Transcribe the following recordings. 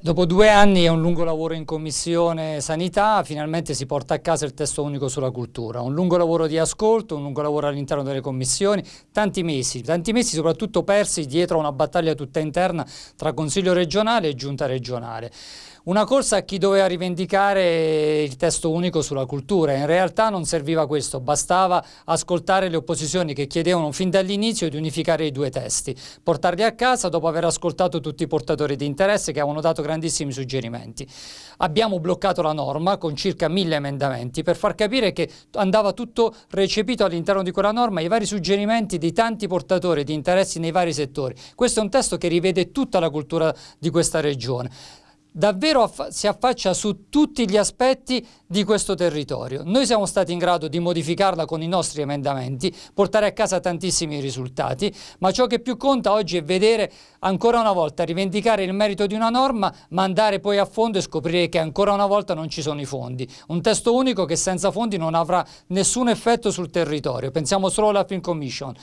Dopo due anni e un lungo lavoro in Commissione Sanità, finalmente si porta a casa il testo unico sulla cultura. Un lungo lavoro di ascolto, un lungo lavoro all'interno delle commissioni, tanti mesi, tanti mesi soprattutto persi dietro a una battaglia tutta interna tra Consiglio regionale e Giunta regionale. Una corsa a chi doveva rivendicare il testo unico sulla cultura, in realtà non serviva questo, bastava ascoltare le opposizioni che chiedevano fin dall'inizio di unificare i due testi, portarli a casa dopo aver ascoltato tutti i portatori di interesse che avevano dato grandissimi suggerimenti. Abbiamo bloccato la norma con circa mille emendamenti per far capire che andava tutto recepito all'interno di quella norma i vari suggerimenti di tanti portatori di interessi nei vari settori. Questo è un testo che rivede tutta la cultura di questa regione davvero si affaccia su tutti gli aspetti di questo territorio. Noi siamo stati in grado di modificarla con i nostri emendamenti, portare a casa tantissimi risultati, ma ciò che più conta oggi è vedere ancora una volta rivendicare il merito di una norma, ma andare poi a fondo e scoprire che ancora una volta non ci sono i fondi. Un testo unico che senza fondi non avrà nessun effetto sul territorio. Pensiamo solo alla Film Commission.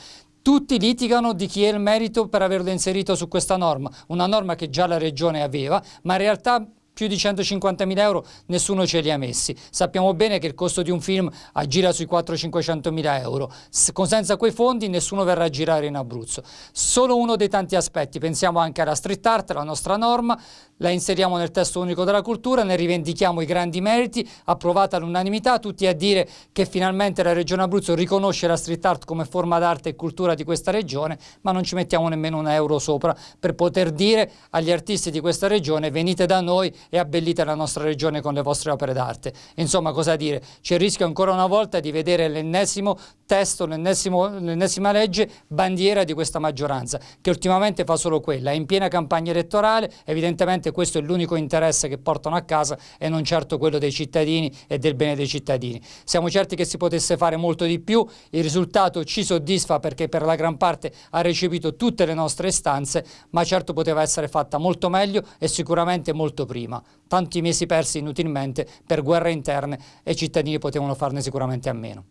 Tutti litigano di chi è il merito per averlo inserito su questa norma, una norma che già la Regione aveva, ma in realtà più di 150.000 euro nessuno ce li ha messi. Sappiamo bene che il costo di un film aggira sui 400-500.000 euro. senza quei fondi nessuno verrà a girare in Abruzzo. Solo uno dei tanti aspetti, pensiamo anche alla street art, la nostra norma, la inseriamo nel testo unico della cultura, ne rivendichiamo i grandi meriti, approvata all'unanimità, tutti a dire che finalmente la Regione Abruzzo riconosce la street art come forma d'arte e cultura di questa regione, ma non ci mettiamo nemmeno un euro sopra per poter dire agli artisti di questa regione venite da noi e abbellite la nostra regione con le vostre opere d'arte. Insomma, cosa dire? C'è il rischio ancora una volta di vedere l'ennesimo testo, l'ennesima legge bandiera di questa maggioranza, che ultimamente fa solo quella, è in piena campagna elettorale, evidentemente questo è l'unico interesse che portano a casa e non certo quello dei cittadini e del bene dei cittadini. Siamo certi che si potesse fare molto di più, il risultato ci soddisfa perché per la gran parte ha recepito tutte le nostre istanze, ma certo poteva essere fatta molto meglio e sicuramente molto prima. Tanti mesi persi inutilmente per guerre interne e i cittadini potevano farne sicuramente a meno.